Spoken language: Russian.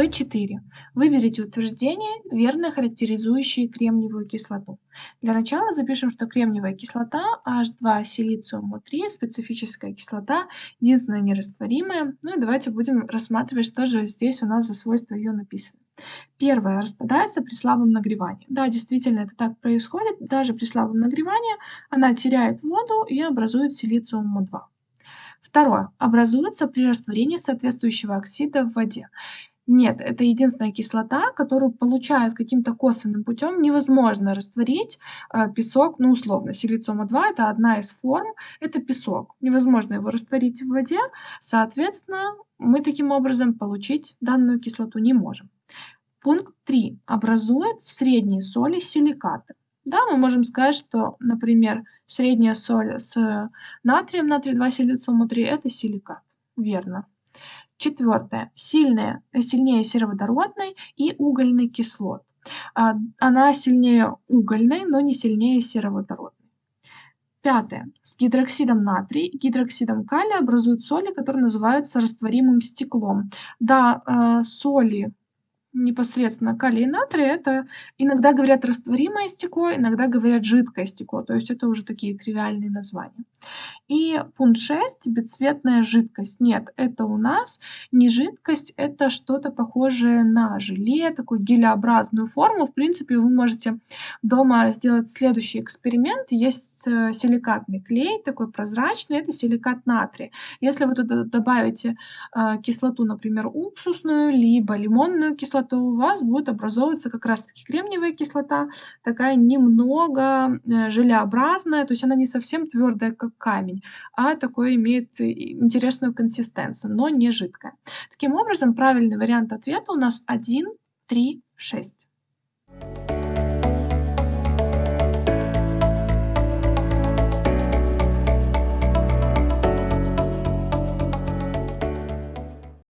B4. Выберите утверждение, верно характеризующее кремниевую кислоту. Для начала запишем, что кремниевая кислота H2 силициум 3 специфическая кислота, единственная нерастворимая. Ну и давайте будем рассматривать, что же здесь у нас за свойства ее написано. Первое. Распадается при слабом нагревании. Да, действительно, это так происходит. Даже при слабом нагревании она теряет воду и образует силициум 2. Второе. Образуется при растворении соответствующего оксида в воде. Нет, это единственная кислота, которую получают каким-то косвенным путем. Невозможно растворить э, песок, ну, условно, силициума-2 – это одна из форм, это песок. Невозможно его растворить в воде, соответственно, мы таким образом получить данную кислоту не можем. Пункт 3. Образует средние соли силикаты. Да, мы можем сказать, что, например, средняя соль с натрием, натрий 2 силициума 3 – это силикат. Верно. Четвертое. Сильная, сильнее сероводородной и угольной кислот. А, она сильнее угольной, но не сильнее сероводородной. Пятое. С гидроксидом натрия и гидроксидом калия образуют соли, которые называются растворимым стеклом. Да, а, соли непосредственно калий и натрий, это иногда говорят растворимое стекло, иногда говорят жидкое стекло, то есть это уже такие тривиальные названия. И пункт 6, бесцветная жидкость. Нет, это у нас не жидкость, это что-то похожее на желе, такую гелеобразную форму. В принципе, вы можете дома сделать следующий эксперимент. Есть э, силикатный клей, такой прозрачный, это силикат натрия. Если вы туда добавите э, кислоту, например, уксусную, либо лимонную кислоту, у вас будет образовываться как раз-таки кремниевая кислота, такая немного э, желеобразная, то есть она не совсем твердая, как камень, а такой имеет интересную консистенцию, но не жидкая. Таким образом, правильный вариант ответа у нас 1, 3, 6.